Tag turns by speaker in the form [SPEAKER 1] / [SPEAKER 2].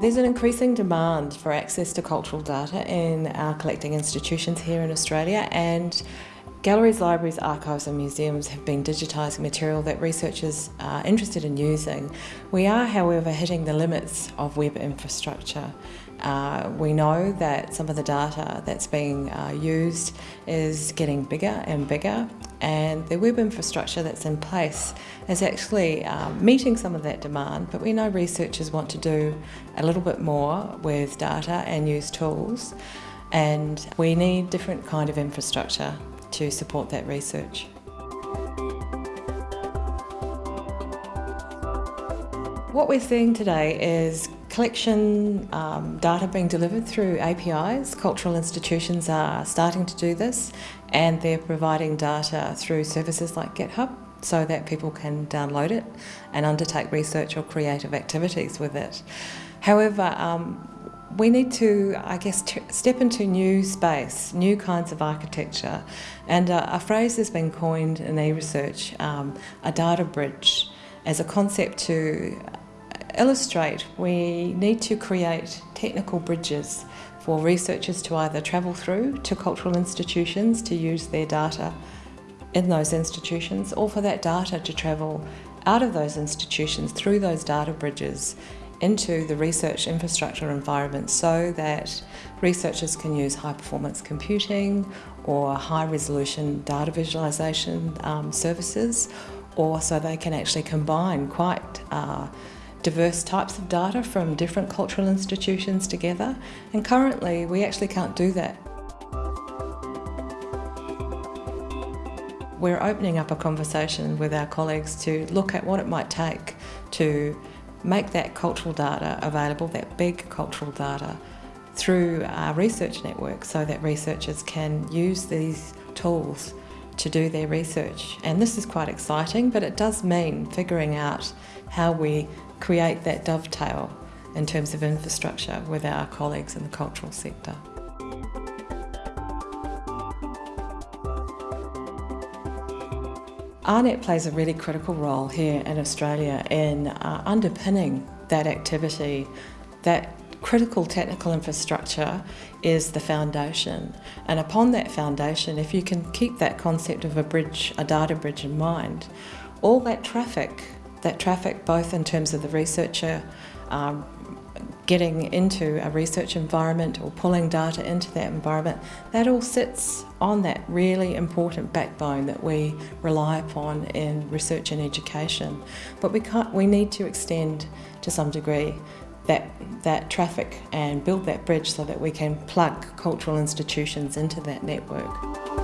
[SPEAKER 1] There's an increasing demand for access to cultural data in our collecting institutions here in Australia and Galleries, libraries, archives and museums have been digitising material that researchers are interested in using. We are however hitting the limits of web infrastructure. Uh, we know that some of the data that's being uh, used is getting bigger and bigger and the web infrastructure that's in place is actually um, meeting some of that demand but we know researchers want to do a little bit more with data and use tools and we need different kind of infrastructure to support that research. What we're seeing today is collection um, data being delivered through APIs. Cultural institutions are starting to do this and they're providing data through services like GitHub so that people can download it and undertake research or creative activities with it. However, um, we need to, I guess, step into new space, new kinds of architecture. And uh, a phrase has been coined in e-research, um, a data bridge, as a concept to illustrate we need to create technical bridges for researchers to either travel through to cultural institutions to use their data in those institutions or for that data to travel out of those institutions through those data bridges into the research infrastructure environment so that researchers can use high performance computing or high resolution data visualization um, services or so they can actually combine quite uh, diverse types of data from different cultural institutions together and currently we actually can't do that. We're opening up a conversation with our colleagues to look at what it might take to make that cultural data available, that big cultural data, through our research network so that researchers can use these tools to do their research. And this is quite exciting, but it does mean figuring out how we create that dovetail in terms of infrastructure with our colleagues in the cultural sector. AARNet plays a really critical role here in Australia in uh, underpinning that activity. That critical technical infrastructure is the foundation and upon that foundation if you can keep that concept of a bridge, a data bridge in mind, all that traffic, that traffic both in terms of the researcher um, getting into a research environment or pulling data into that environment, that all sits on that really important backbone that we rely upon in research and education. But we, can't, we need to extend to some degree that, that traffic and build that bridge so that we can plug cultural institutions into that network.